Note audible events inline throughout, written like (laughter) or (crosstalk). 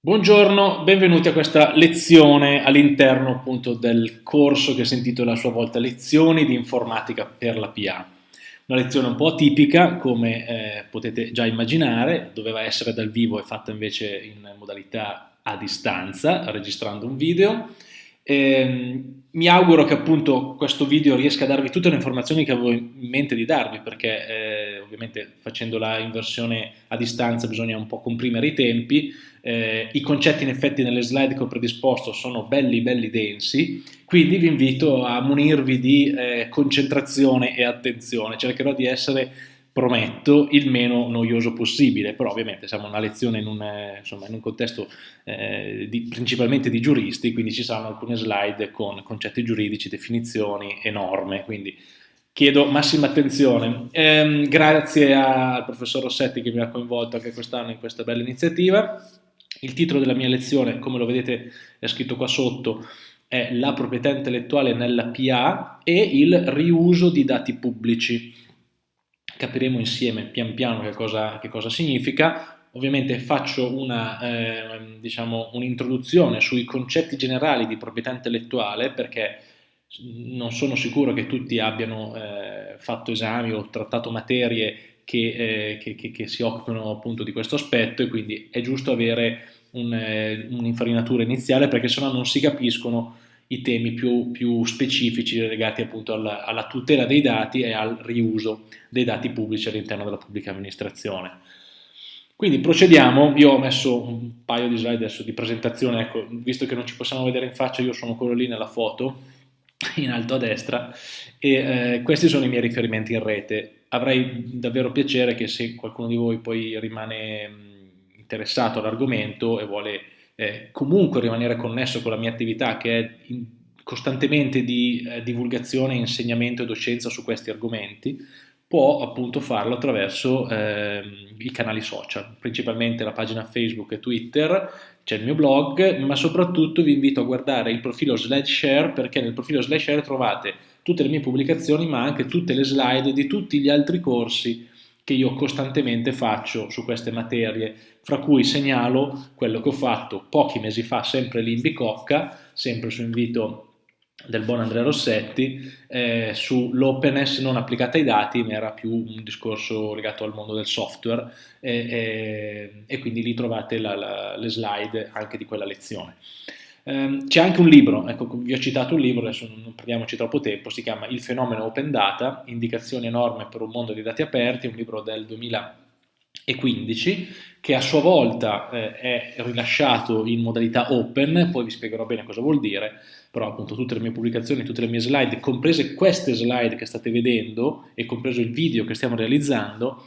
Buongiorno, benvenuti a questa lezione all'interno appunto del corso che si intitola a sua volta Lezioni di informatica per la PA. Una lezione un po' atipica, come eh, potete già immaginare, doveva essere dal vivo e fatta invece in modalità a distanza, registrando un video. Eh, mi auguro che appunto questo video riesca a darvi tutte le informazioni che avevo in mente di darvi, perché eh, ovviamente facendola in versione a distanza bisogna un po' comprimere i tempi, eh, I concetti in effetti nelle slide che ho predisposto sono belli belli densi, quindi vi invito a munirvi di eh, concentrazione e attenzione. Cercherò di essere, prometto, il meno noioso possibile, però ovviamente siamo una lezione in un, eh, insomma, in un contesto eh, di, principalmente di giuristi, quindi ci saranno alcune slide con concetti giuridici, definizioni e norme, quindi chiedo massima attenzione. Eh, grazie al professor Rossetti che mi ha coinvolto anche quest'anno in questa bella iniziativa. Il titolo della mia lezione, come lo vedete è scritto qua sotto, è la proprietà intellettuale nella PA e il riuso di dati pubblici. Capiremo insieme pian piano che cosa, che cosa significa. Ovviamente faccio una, eh, diciamo, un'introduzione sui concetti generali di proprietà intellettuale perché non sono sicuro che tutti abbiano eh, fatto esami o trattato materie che, eh, che, che, si occupano appunto di questo aspetto e quindi è giusto avere eh, un'infarinatura iniziale perché sennò non si capiscono i temi più, più specifici legati appunto alla, alla, tutela dei dati e al riuso dei dati pubblici all'interno della pubblica amministrazione. Quindi procediamo, io ho messo un paio di slide adesso di presentazione, ecco, visto che non ci possiamo vedere in faccia, io sono quello lì nella foto, (laughs) in alto a destra, e eh, questi sono i miei riferimenti in rete. Avrei davvero piacere che se qualcuno di voi poi rimane interessato all'argomento e vuole eh, comunque rimanere connesso con la mia attività che è in, costantemente di eh, divulgazione, insegnamento e docenza su questi argomenti, può appunto farlo attraverso eh, i canali social, principalmente la pagina Facebook e Twitter, c'è il mio blog, ma soprattutto vi invito a guardare il profilo SlideShare perché nel profilo SlideShare trovate tutte le mie pubblicazioni ma anche tutte le slide di tutti gli altri corsi che io costantemente faccio su queste materie, fra cui segnalo quello che ho fatto pochi mesi fa sempre lì in Bicocca, sempre su invito del buon Andrea Rossetti eh, sull'openness non applicata ai dati, ma era più un discorso legato al mondo del software eh, eh, e quindi lì trovate la, la, le slide anche di quella lezione. Ehm, c'è anche un libro, ecco, vi ho citato un libro, adesso non prendiamoci troppo tempo, si chiama Il fenomeno open data, indicazioni e per un mondo di dati aperti, un libro del 2015 che a sua volta eh, è rilasciato in modalità open, poi vi spiegherò bene cosa vuol dire, però appunto tutte le mie pubblicazioni, tutte le mie slide, comprese queste slide che state vedendo e compreso il video che stiamo realizzando,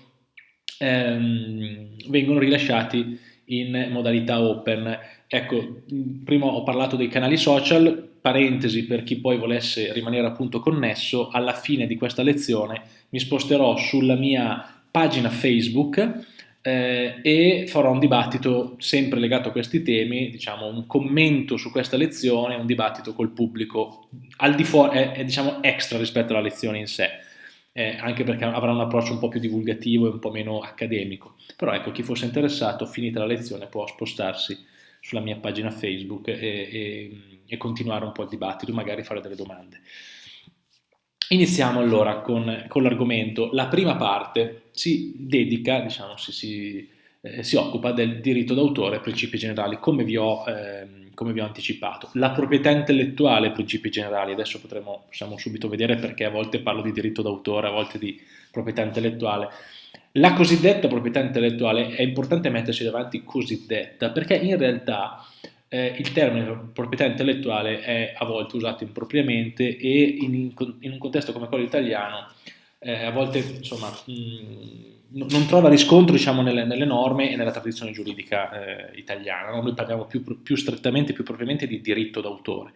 ehm, vengono rilasciati in modalità open. Ecco, prima ho parlato dei canali social, parentesi per chi poi volesse rimanere appunto connesso, alla fine di questa lezione mi sposterò sulla mia pagina Facebook eh, e farò un dibattito sempre legato a questi temi, diciamo un commento su questa lezione, un dibattito col pubblico al di fuori, è, è diciamo extra rispetto alla lezione in sé eh, anche perché avrà un approccio un po' più divulgativo e un po' meno accademico. Però ecco, chi fosse interessato, finita la lezione, può spostarsi sulla mia pagina Facebook e, e, e continuare un po' il dibattito, magari fare delle domande. Iniziamo allora con, con l'argomento. La prima parte si dedica, diciamo, si, si, eh, si occupa del diritto d'autore e principi generali, come vi ho... Eh, come vi ho anticipato. La proprietà intellettuale, principi generali, adesso potremo, possiamo subito vedere perché a volte parlo di diritto d'autore, a volte di proprietà intellettuale. La cosiddetta proprietà intellettuale è importante metterci davanti cosiddetta perché in realtà eh, il termine proprietà intellettuale è a volte usato impropriamente e in, in un contesto come quello italiano eh, a volte insomma, mh, non trova riscontro diciamo, nelle, nelle, norme e nella tradizione giuridica eh, italiana. No? Noi parliamo più, più, strettamente, più propriamente di diritto d'autore.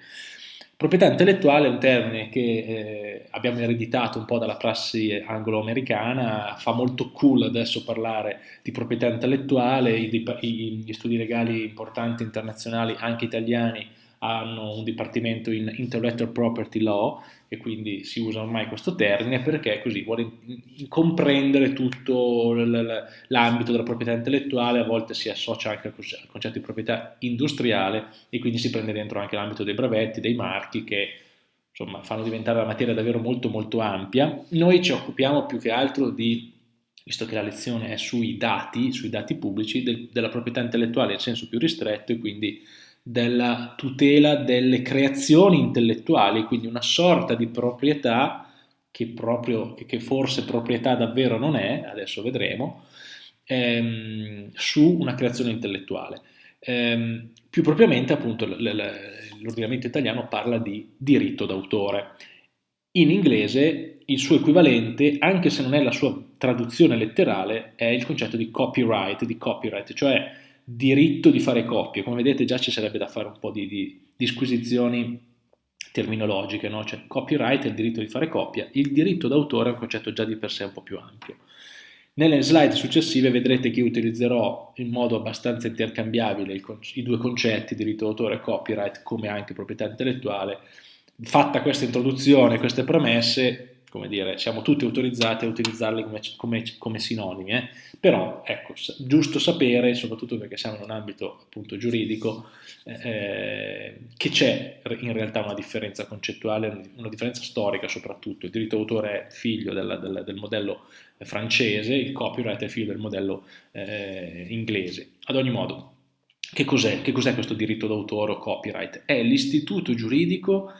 Proprietà intellettuale è un termine che eh, abbiamo ereditato un po' dalla prassi anglo-americana, fa molto cool adesso parlare di proprietà intellettuale, gli studi legali importanti internazionali, anche italiani, hanno un dipartimento in intellectual property law e quindi si usa ormai questo termine perché così vuole comprendere tutto l'ambito della proprietà intellettuale, a volte si associa anche al concetto di proprietà industriale e quindi si prende dentro anche l'ambito dei brevetti, dei marchi che insomma fanno diventare la materia davvero molto molto ampia. Noi ci occupiamo più che altro di visto che la lezione è sui dati, sui dati pubblici, del, della proprietà intellettuale in senso più ristretto e quindi della tutela delle creazioni intellettuali, quindi una sorta di proprietà che, proprio, che forse proprietà davvero non è, adesso vedremo, ehm, su una creazione intellettuale. Ehm, più propriamente appunto l'ordinamento italiano parla di diritto d'autore. In inglese il suo equivalente, anche se non è la sua traduzione letterale, è il concetto di copyright, di copyright, cioè diritto di fare copie. Come vedete già ci sarebbe da fare un po' di, di disquisizioni terminologiche, no? cioè copyright è il diritto di fare copia, il diritto d'autore è un concetto già di per sé un po' più ampio. Nelle slide successive vedrete che utilizzerò in modo abbastanza intercambiabile i due concetti, diritto d'autore e copyright, come anche proprietà intellettuale, fatta questa introduzione, queste premesse, come dire, siamo tutti autorizzati a utilizzarli come, come, come sinonimi, eh? però ecco, giusto sapere, soprattutto perché siamo in un ambito appunto giuridico, eh, che c'è in realtà una differenza concettuale, una differenza storica soprattutto, il diritto d'autore è figlio del, del, del, modello francese, il copyright è figlio del modello eh, inglese. Ad ogni modo, che cos'è, che cos'è questo diritto d'autore o copyright? È l'istituto giuridico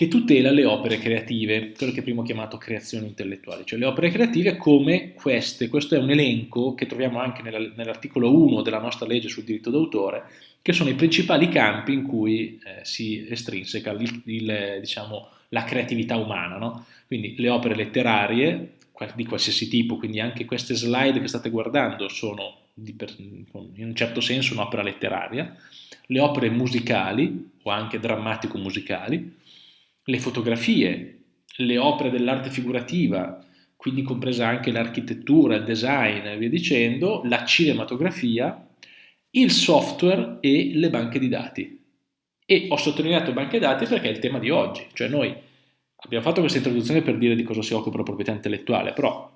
che tutela le opere creative, quello che prima ho chiamato creazioni intellettuali, cioè le opere creative come queste. Questo è un elenco che troviamo anche nell'articolo 1 della nostra legge sul diritto d'autore, che sono i principali campi in cui eh, si estrinseca il, il, diciamo, la creatività umana. No? Quindi le opere letterarie di qualsiasi tipo, quindi anche queste slide che state guardando sono per, in un certo senso un'opera letteraria, le opere musicali o anche drammatico-musicali, le fotografie, le opere dell'arte figurativa, quindi compresa anche l'architettura, il design e via dicendo, la cinematografia, il software e le banche di dati. E ho sottolineato banche dati perché è il tema di oggi, cioè noi abbiamo fatto questa introduzione per dire di cosa si occupa la proprietà intellettuale, però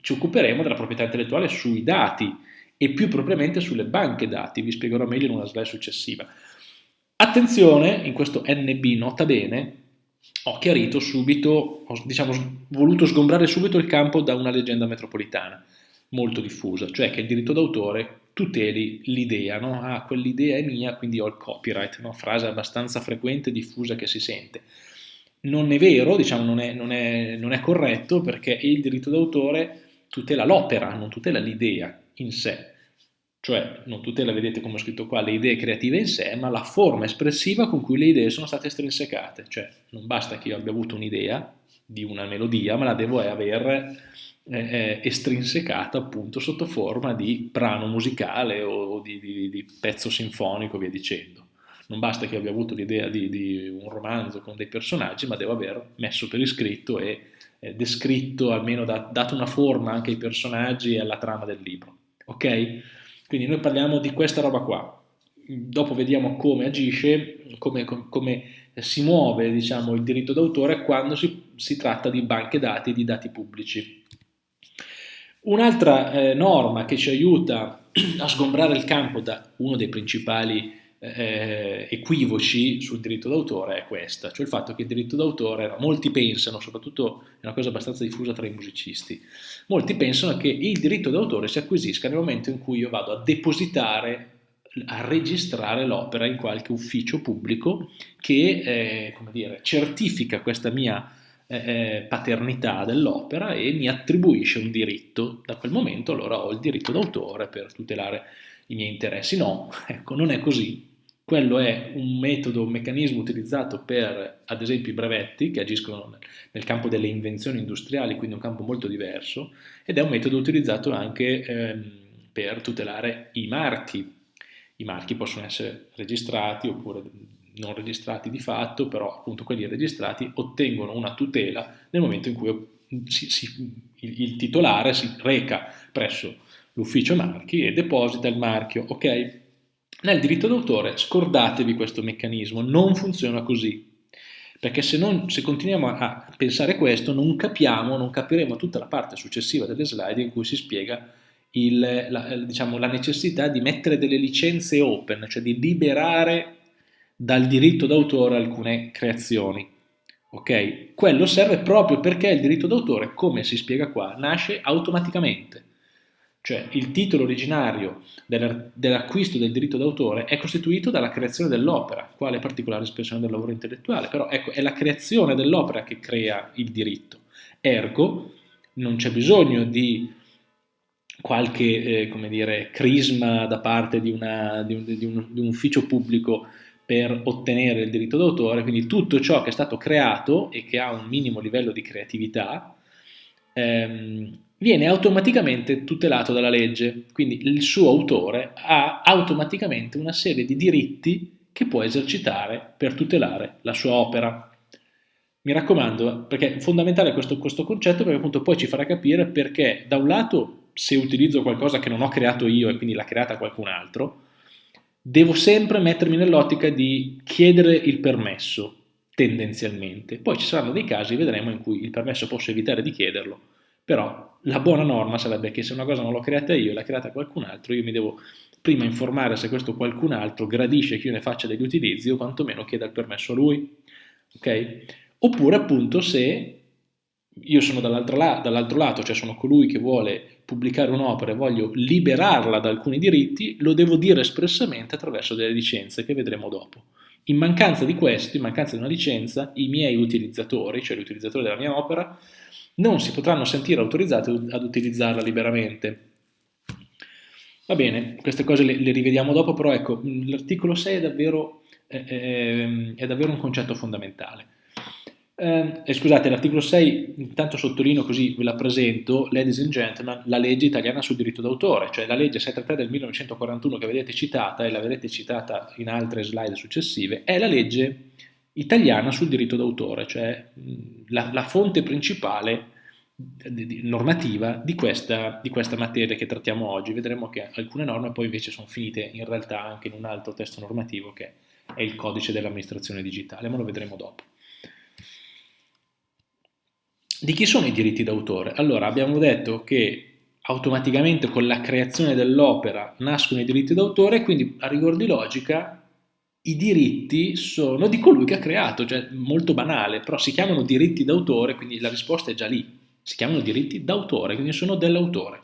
ci occuperemo della proprietà intellettuale sui dati e più propriamente sulle banche dati, vi spiegherò meglio in una slide successiva. Attenzione, in questo NB nota bene, ho chiarito subito, ho diciamo, voluto sgombrare subito il campo da una leggenda metropolitana molto diffusa, cioè che il diritto d'autore tuteli l'idea, no? Ah, quell'idea è mia, quindi ho il copyright, no? frase abbastanza frequente e diffusa che si sente. Non è vero, diciamo, non è, non è, non è corretto perché il diritto d'autore tutela l'opera, non tutela l'idea in sé cioè non tutela, vedete come ho scritto qua, le idee creative in sé, ma la forma espressiva con cui le idee sono state estrinsecate, cioè non basta che io abbia avuto un'idea di una melodia, ma la devo aver eh, eh, estrinsecata appunto sotto forma di brano musicale o di, di, di pezzo sinfonico, via dicendo. Non basta che abbia avuto l'idea di, di, un romanzo con dei personaggi, ma devo aver messo per iscritto e eh, descritto, almeno da, dato una forma anche ai personaggi e alla trama del libro. Ok? Quindi noi parliamo di questa roba qua, dopo vediamo come agisce, come, come si muove diciamo, il diritto d'autore quando si, si, tratta di banche dati di dati pubblici. Un'altra eh, norma che ci aiuta (clears throat) a sgombrare il campo da uno dei principali eh, equivoci sul diritto d'autore è questa, cioè il fatto che il diritto d'autore, molti pensano, soprattutto è una cosa abbastanza diffusa tra i musicisti, molti pensano che il diritto d'autore si acquisisca nel momento in cui io vado a depositare a registrare l'opera in qualche ufficio pubblico che eh, dire, certifica questa mia eh, eh paternità dell'opera e mi attribuisce un diritto. Da quel momento allora ho il diritto d'autore per tutelare i miei interessi. No, (laughs) ecco, non è così. Quello è un metodo, un meccanismo utilizzato per, ad esempio, i brevetti che agiscono nel campo delle invenzioni industriali, quindi un campo molto diverso, ed è un metodo utilizzato anche ehm, per tutelare i marchi. I marchi possono essere registrati oppure non registrati di fatto, però appunto quelli registrati ottengono una tutela nel momento in cui si, si, il, il titolare si reca presso l'ufficio marchi e deposita il marchio, ok? Nel diritto d'autore scordatevi questo meccanismo, non funziona così. Perché se, non, se, continuiamo a pensare questo non capiamo, non capiremo tutta la parte successiva delle slide in cui si spiega il, la, diciamo, la necessità di mettere delle licenze open, cioè di liberare dal diritto d'autore alcune creazioni. Ok? Quello serve proprio perché il diritto d'autore, come si spiega qua, nasce automaticamente. Cioè il titolo originario dell'acquisto del diritto d'autore è costituito dalla creazione dell'opera, quale particolare espressione del lavoro intellettuale, però ecco, è la creazione dell'opera che crea il diritto. Ergo, non c'è bisogno di qualche eh, dire, crisma da parte di, una, di, un, di, un, di, un, ufficio pubblico per ottenere il diritto d'autore, quindi tutto ciò che è stato creato e che ha un minimo livello di creatività ehm, viene automaticamente tutelato dalla legge, quindi il suo autore ha automaticamente una serie di diritti che può esercitare per tutelare la sua opera. Mi raccomando, perché è fondamentale questo, questo concetto perché appunto poi ci farà capire perché da un lato se utilizzo qualcosa che non ho creato io e quindi l'ha creata qualcun altro, devo sempre mettermi nell'ottica di chiedere il permesso, tendenzialmente. Poi ci saranno dei casi, vedremo, in cui il permesso posso evitare di chiederlo, però la buona norma sarebbe che se una cosa non l'ho creata io l'ha creata qualcun altro, io mi devo prima informare se questo qualcun altro gradisce che io ne faccia degli utilizzi o quantomeno chieda il permesso a lui. Ok? Oppure appunto se io sono dall'altro, la dall lato, cioè sono colui che vuole pubblicare un'opera e voglio liberarla da alcuni diritti, lo devo dire espressamente attraverso delle licenze che vedremo dopo. In mancanza di questo, in mancanza di una licenza, i miei utilizzatori, cioè gli utilizzatori della mia opera, non si potranno sentire autorizzati ad utilizzarla liberamente. Va bene, queste cose le, le rivediamo dopo, però ecco, l'articolo 6 è davvero, è, è, davvero un concetto fondamentale. Eh, scusate, l'articolo 6, intanto sottolineo così ve la presento, ladies and gentlemen, la legge italiana sul diritto d'autore, cioè la legge 733 del 1941 che vedete citata e la vedete citata in altre slide successive, è la legge italiana sul diritto d'autore, cioè la, la, fonte principale normativa di questa, di questa materia che trattiamo oggi. Vedremo che alcune norme poi invece sono finite in realtà anche in un altro testo normativo che è il codice dell'amministrazione digitale, ma lo vedremo dopo. Di chi sono i diritti d'autore? Allora, abbiamo detto che automaticamente con la creazione dell'opera nascono i diritti d'autore, quindi a rigor di logica i diritti sono di colui che ha creato, cioè molto banale, però si chiamano diritti d'autore, quindi la risposta è già lì, si chiamano diritti d'autore, quindi sono dell'autore.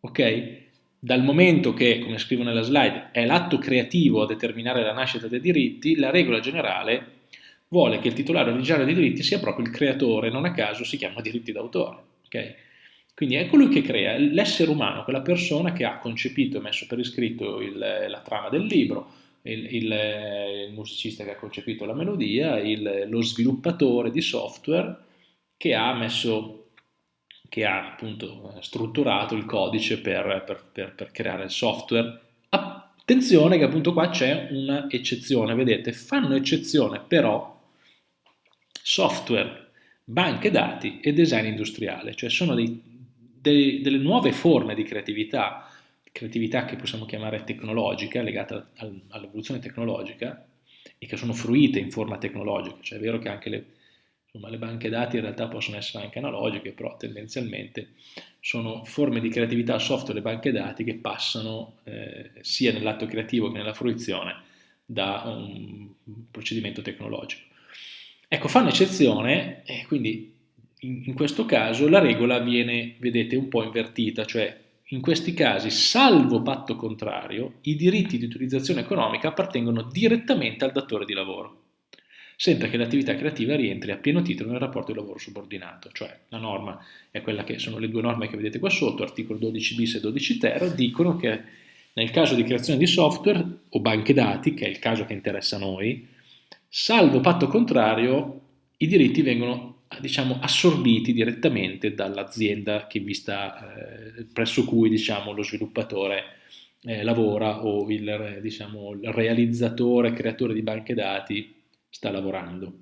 Ok? Dal momento che, come scrivo nella slide, è l'atto creativo a determinare la nascita dei diritti, la regola generale vuole che il titolare originario dei diritti sia proprio il creatore, non a caso si chiama diritti d'autore. Okay? Quindi è colui che crea, l'essere umano, quella persona che ha concepito e messo per iscritto il, la trama del libro, il, il, il, musicista che ha concepito la melodia, lo sviluppatore di software che ha messo, che ha appunto strutturato il codice per, per, per, per creare il software. Attenzione che appunto qua c'è un'eccezione, vedete, fanno eccezione però software, banche dati e design industriale, cioè sono dei, dei, delle nuove forme di creatività, creatività che possiamo chiamare tecnologica, legata al, all'evoluzione tecnologica e che sono fruite in forma tecnologica, cioè è vero che anche le, insomma, le banche dati in realtà possono essere anche analogiche, però tendenzialmente sono forme di creatività software e banche dati che passano eh, sia nell'atto creativo che nella fruizione da un procedimento tecnologico. Ecco, fanno eccezione e quindi in, in questo caso la regola viene, vedete, un po' invertita, cioè in questi casi, salvo patto contrario, i diritti di utilizzazione economica appartengono direttamente al datore di lavoro, sempre che l'attività creativa rientri a pieno titolo nel rapporto di lavoro subordinato, cioè la norma è quella che sono le due norme che vedete qua sotto, articolo 12 bis e 12 ter, dicono che nel caso di creazione di software o banche dati, che è il caso che interessa a noi, Salvo patto contrario, i diritti vengono diciamo, assorbiti direttamente dall'azienda eh, presso cui diciamo, lo sviluppatore eh, lavora o il, diciamo, il realizzatore, creatore di banche dati sta lavorando.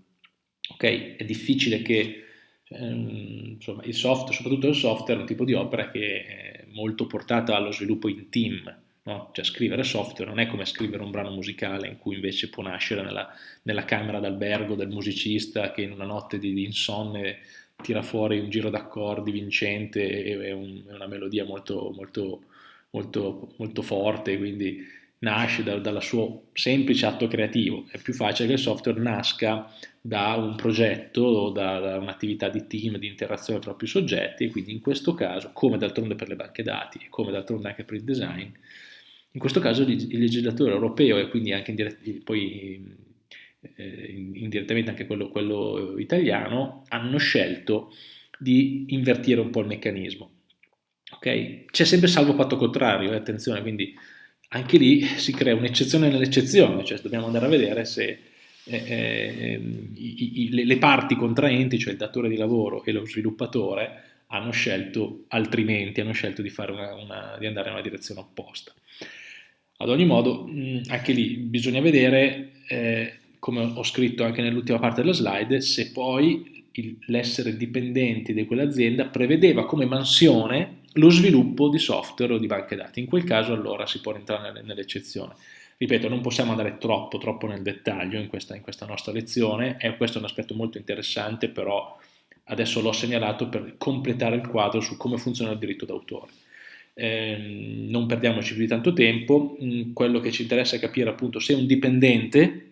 Okay? È difficile che ehm, insomma, il software, soprattutto il software, è un tipo di opera che è molto portata allo sviluppo in team, No? Cioè scrivere software non è come scrivere un brano musicale in cui invece può nascere nella, nella camera d'albergo del musicista che in una notte di, di insonne tira fuori un giro d'accordi vincente e, un, una melodia molto, molto, molto, molto forte, quindi nasce da, dal suo semplice atto creativo. È più facile che il software nasca da un progetto da, da un'attività di team, di interazione tra più soggetti e quindi in questo caso, come d'altronde per le banche dati e come d'altronde anche per il design, in questo caso il legislatore europeo e quindi anche indirett- poi eh, indirettamente anche quello, quello italiano hanno scelto di invertire un po' il meccanismo. Okay? C'è sempre salvo patto contrario, eh, attenzione, quindi anche lì si crea un'eccezione nell'eccezione, cioè dobbiamo andare a vedere se eh, eh, i, i, le parti contraenti, cioè il datore di lavoro e lo sviluppatore, hanno scelto altrimenti, hanno scelto di, una, una, di andare in una direzione opposta. Ad ogni modo, anche lì bisogna vedere, eh, come ho scritto anche nell'ultima parte della slide, se poi l'essere dipendenti di quell'azienda prevedeva come mansione lo sviluppo di software o di banche dati. In quel caso allora si può entrare nell'eccezione. Ripeto, non possiamo andare troppo, troppo nel dettaglio in questa, in questa nostra lezione, e questo è un aspetto molto interessante, però adesso l'ho segnalato per completare il quadro su come funziona il diritto d'autore. Eh, non perdiamoci più di tanto tempo, mm, quello che ci interessa è capire appunto se un dipendente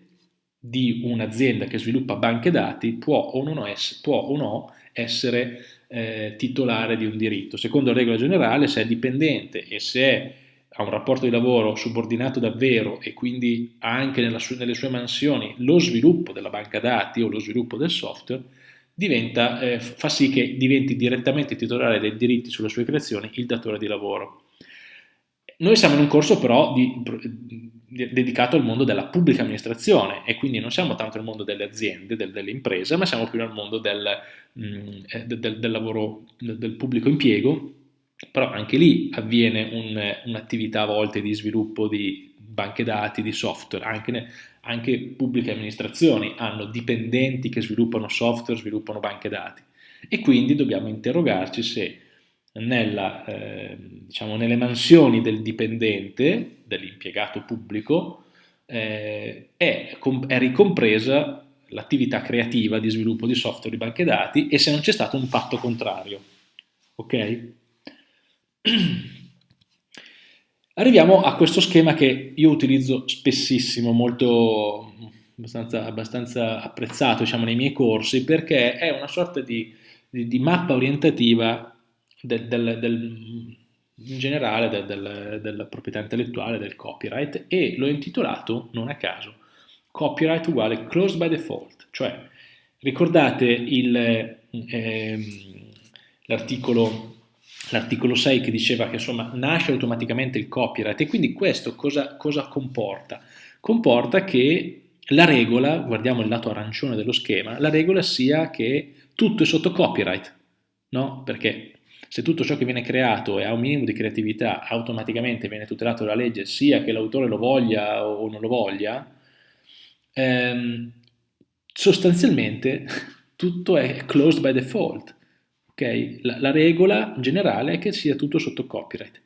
di un'azienda che sviluppa banche dati può o, non ess- può o no essere eh, titolare di un diritto. Secondo la regola generale, se è dipendente e se è, ha un rapporto di lavoro subordinato davvero e quindi ha anche su- nelle sue mansioni lo sviluppo della banca dati o lo sviluppo del software, diventa, eh, fa sì che diventi direttamente titolare dei diritti sulle sue creazioni il datore di lavoro. Noi siamo in un corso però di, di, dedicato al mondo della pubblica amministrazione e quindi non siamo tanto nel mondo delle aziende, del, delle imprese, ma siamo più nel mondo del, mh, mm, eh, del, del lavoro, del pubblico impiego, però anche lì avviene un, un'attività a volte di sviluppo di banche dati, di software, anche, anche pubbliche amministrazioni hanno dipendenti che sviluppano software, sviluppano banche dati e quindi dobbiamo interrogarci se nella, eh, diciamo, nelle mansioni del dipendente, dell'impiegato pubblico, eh, è, è ricompresa l'attività creativa di sviluppo di software di banche dati e se non c'è stato un patto contrario. Ok? (clears throat) Arriviamo a questo schema che io utilizzo spessissimo, molto abbastanza, abbastanza apprezzato diciamo, nei miei corsi, perché è una sorta di, di, di mappa orientativa del, del, del, in generale del, della proprietà intellettuale, del copyright, e l'ho intitolato, non a caso, copyright uguale closed by default, cioè ricordate eh, l'articolo l'articolo 6 che diceva che insomma nasce automaticamente il copyright e quindi questo cosa, cosa comporta? Comporta che la regola, guardiamo il lato arancione dello schema, la regola sia che tutto è sotto copyright, no? Perché se tutto ciò che viene creato e ha un minimo di creatività automaticamente viene tutelato dalla legge, sia che l'autore lo voglia o non lo voglia, ehm, sostanzialmente (laughs) tutto è closed by default. Okay? La, la, regola generale è che sia tutto sotto copyright.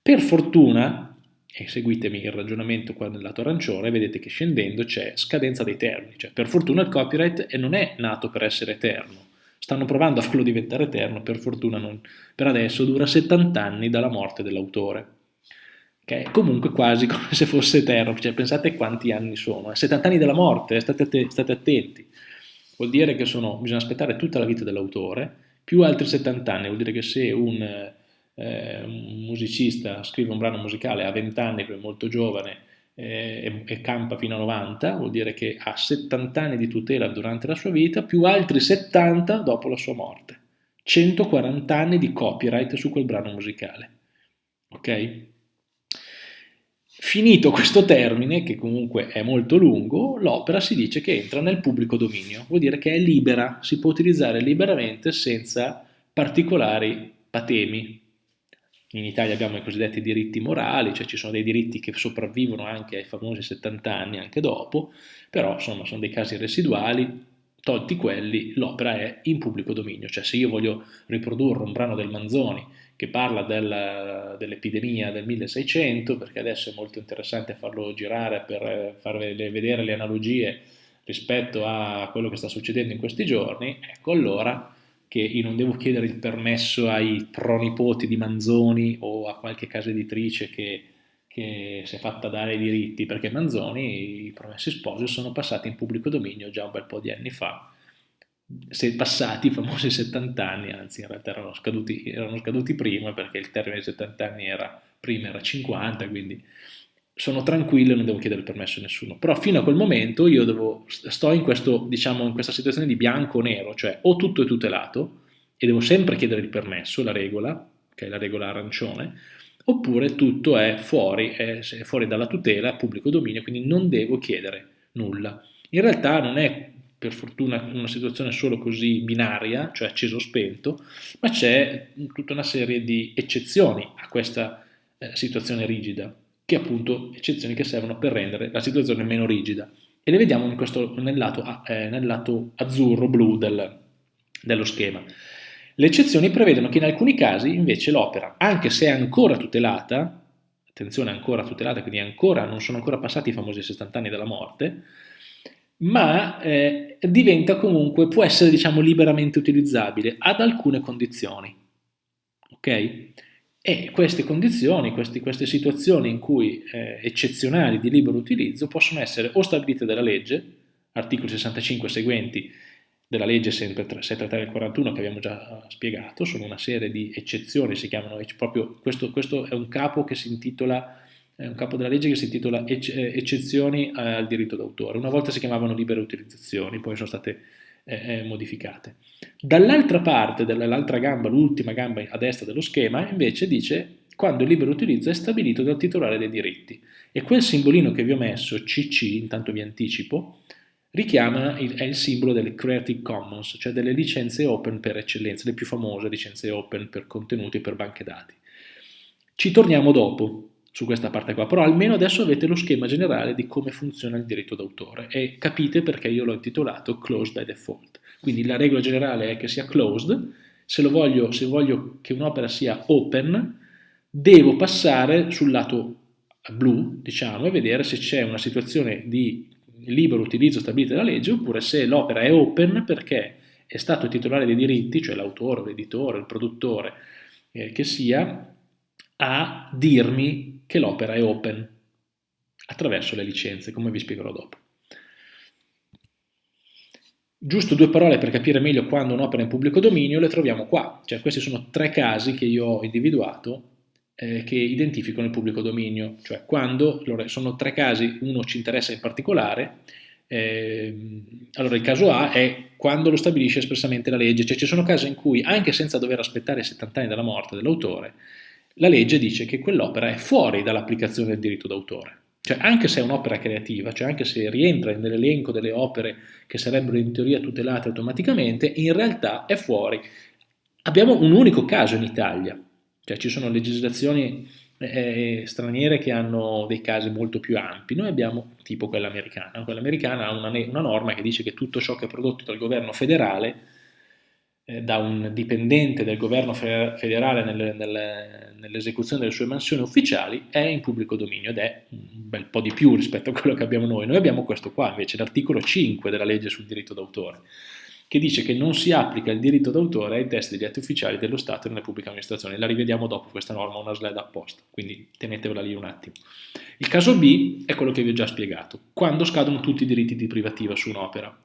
Per fortuna, e seguitemi il ragionamento qua nel lato arancione, vedete che scendendo c'è scadenza dei termini, cioè per fortuna il copyright non è nato per essere eterno, stanno provando a farlo diventare eterno, per fortuna non, per adesso dura 70 anni dalla morte dell'autore, che è comunque quasi (laughs) come se fosse eterno, cioè pensate quanti anni sono, 70 anni dalla morte, state, state attenti, vuol dire che sono, bisogna aspettare tutta la vita dell'autore, più altri 70 anni, vuol dire che se un, eh, musicista scrive un brano musicale a 20 anni, molto giovane, eh, e, e campa fino a 90, vuol dire che ha 70 anni di tutela durante la sua vita, più altri 70 dopo la sua morte. 140 anni di copyright su quel brano musicale. Ok? Finito questo termine, che comunque è molto lungo, l'opera si dice che entra nel pubblico dominio, vuol dire che è libera, si può utilizzare liberamente senza particolari patemi. In Italia abbiamo i cosiddetti diritti morali, cioè ci sono dei diritti che sopravvivono anche ai famosi 70 anni, anche dopo, però insomma sono dei casi residuali, tolti quelli, l'opera è in pubblico dominio, cioè se io voglio riprodurre un brano del Manzoni che parla del, dell'epidemia del 1600, perché adesso è molto interessante farlo girare per farvi vedere le analogie rispetto a quello che sta succedendo in questi giorni, ecco allora che io non devo chiedere il permesso ai pronipoti di Manzoni o a qualche casa editrice che, che si è fatta dare i diritti, perché Manzoni, i promessi sposi, sono passati in pubblico dominio già un bel po' di anni fa, se passati i famosi 70 anni, anzi in realtà erano scaduti, erano scaduti prima perché il termine di 70 anni era, prima era 50, quindi sono tranquillo e non devo chiedere permesso a nessuno. Però fino a quel momento io devo, sto in, questo, diciamo, in questa situazione di bianco o nero, cioè o tutto è tutelato e devo sempre chiedere il permesso, la regola, che è la regola arancione, oppure tutto è fuori, è fuori dalla tutela, pubblico dominio, quindi non devo chiedere nulla. In realtà non è per fortuna una situazione solo così binaria, cioè acceso o spento, ma c'è tutta una serie di eccezioni a questa eh, situazione rigida che appunto eccezioni che servono per rendere la situazione meno rigida. E le vediamo questo, nel, lato, eh, nel, lato, azzurro-blu del, dello schema. Le eccezioni prevedono che in alcuni casi invece l'opera, anche se è ancora tutelata, attenzione ancora tutelata, quindi ancora, non sono ancora passati i famosi 70 anni dalla morte, ma eh, diventa comunque, può essere diciamo liberamente utilizzabile ad alcune condizioni. Ok? E queste condizioni, questi, queste situazioni in cui eh, eccezionali di libero utilizzo possono essere o stabilite dalla legge, articoli 65 e seguenti della legge 633 del 41 che abbiamo già spiegato, sono una serie di eccezioni, si chiamano proprio, questo, questo è un capo che si intitola è un capo della legge che si intitola Eccezioni al diritto d'autore. Una volta si chiamavano libere utilizzazioni, poi sono state eh, eh, modificate. Dall'altra parte, dall'altra gamba, l'ultima gamba a destra dello schema, invece dice quando il libero utilizzo è stabilito dal titolare dei diritti. E quel simbolino che vi ho messo, CC, intanto vi anticipo, richiama, il, è il simbolo delle Creative Commons, cioè delle licenze open per eccellenza, le più famose licenze open per contenuti e per banche dati. Ci torniamo dopo, su questa parte qua, però almeno adesso avete lo schema generale di come funziona il diritto d'autore e capite perché io l'ho intitolato Closed by Default. Quindi la regola generale è che sia closed, se, voglio, se voglio che un'opera sia open, devo passare sul lato blu, diciamo, e vedere se c'è una situazione di libero utilizzo stabilita dalla legge, oppure se l'opera è open perché è stato il titolare dei diritti, cioè l'autore, l'editore, il produttore, eh, che sia, a dirmi che l'opera è open attraverso le licenze, come vi spiegherò dopo. Giusto due parole per capire meglio quando un'opera è in pubblico dominio le troviamo qua, cioè questi sono tre casi che io ho individuato eh, che identificano il pubblico dominio, cioè quando, allora, sono tre casi, uno ci interessa in particolare, eh, allora il caso A è quando lo stabilisce espressamente la legge, cioè ci sono casi in cui anche senza dover aspettare 70 anni dalla morte dell'autore, la legge dice che quell'opera è fuori dall'applicazione del diritto d'autore. Cioè anche se è un'opera creativa, cioè anche se rientra nell'elenco delle opere che sarebbero in teoria tutelate automaticamente, in realtà è fuori. Abbiamo un unico caso in Italia, cioè ci sono legislazioni eh, straniere che hanno dei casi molto più ampi, noi abbiamo tipo quella americana, quella americana ha una, una norma che dice che tutto ciò che è prodotto dal governo federale eh, da un dipendente del governo federale nelle, nelle, nell'esecuzione delle sue mansioni ufficiali è in pubblico dominio ed è un bel po' di più rispetto a quello che abbiamo noi. Noi abbiamo questo qua invece, l'articolo 5 della legge sul diritto d'autore, che dice che non si applica il diritto d'autore ai testi degli atti ufficiali dello Stato e nelle pubbliche amministrazioni. La rivediamo dopo questa norma, una slide apposta, quindi tenetevela lì un attimo. Il caso B è quello che vi ho già spiegato, quando scadono tutti i diritti di privativa su un'opera.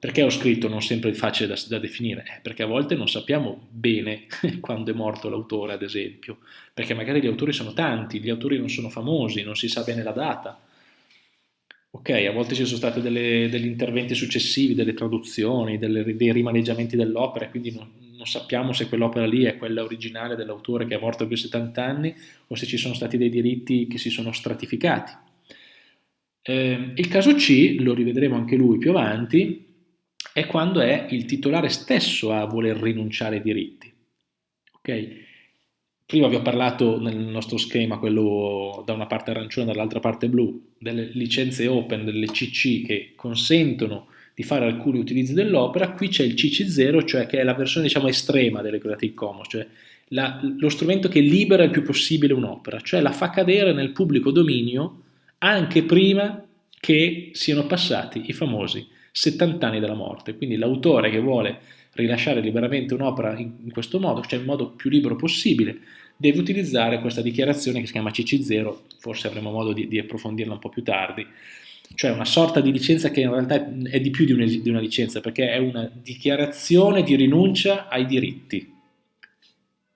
Perché ho scritto non sempre facile da, da definire? Eh, perché a volte non sappiamo bene (laughs) quando è morto l'autore, ad esempio, perché magari gli autori sono tanti, gli autori non sono famosi, non si sa bene la data. Ok, a volte ci sono stati degli interventi successivi, delle traduzioni, delle, dei rimaneggiamenti dell'opera, quindi non, non sappiamo se quell'opera lì è quella originale dell'autore che è morto più di 70 anni o se ci sono stati dei diritti che si sono stratificati. Eh, il caso C, lo rivedremo anche lui più avanti, è quando è il titolare stesso a voler rinunciare ai diritti. Okay? Prima vi ho parlato nel nostro schema, quello da una parte arancione e dall'altra parte blu, delle licenze open, delle CC che consentono di fare alcuni utilizzi dell'opera, qui c'è il CC0, cioè che è la versione diciamo estrema delle Creative Commons, cioè la, lo strumento che libera il più possibile un'opera, cioè la fa cadere nel pubblico dominio anche prima che siano passati i famosi 70 anni della morte. Quindi l'autore che vuole rilasciare liberamente un'opera in, in questo modo, cioè in modo più libero possibile, deve utilizzare questa dichiarazione che si chiama CC0, forse avremo modo di, di approfondirla un po' più tardi, cioè una sorta di licenza che in realtà è di più di una, di una licenza, perché è una dichiarazione di rinuncia ai diritti.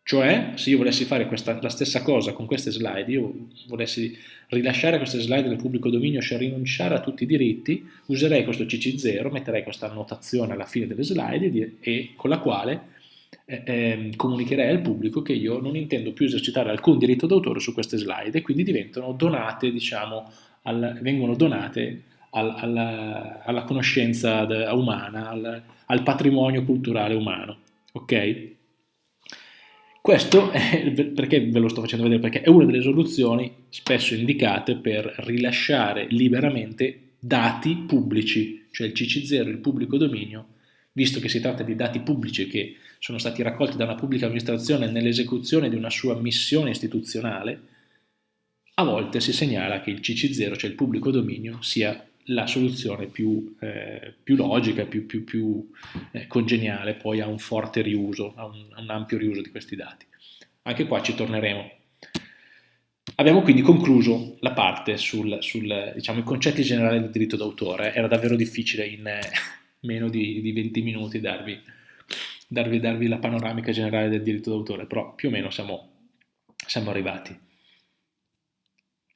Cioè, se io volessi fare questa, la stessa cosa con queste slide, io volessi rilasciare queste slide nel pubblico dominio, cioè rinunciare a tutti i diritti, userei questo CC0, metterei questa annotazione alla fine delle slide e, e con la quale eh, eh, comunicherei al pubblico che io non intendo più esercitare alcun diritto d'autore su queste slide e quindi diventano donate, diciamo, al, vengono donate al, alla, alla, conoscenza umana, al, al patrimonio culturale umano. Ok? Questo è, perché ve lo sto facendo vedere? Perché è una delle soluzioni spesso indicate per rilasciare liberamente dati pubblici, cioè il CC0, il pubblico dominio, visto che si tratta di dati pubblici che sono stati raccolti da una pubblica amministrazione nell'esecuzione di una sua missione istituzionale, a volte si segnala che il CC0, cioè il pubblico dominio, sia la soluzione più, eh, più logica, più, più, più eh, congeniale poi a un forte riuso, a un, un, ampio riuso di questi dati. Anche qua ci torneremo. Abbiamo quindi concluso la parte sul, sul diciamo, i concetti generali del diritto d'autore. Era davvero difficile in eh, meno di, di, 20 minuti darvi, darvi, darvi, la panoramica generale del diritto d'autore, però più o meno siamo, siamo arrivati.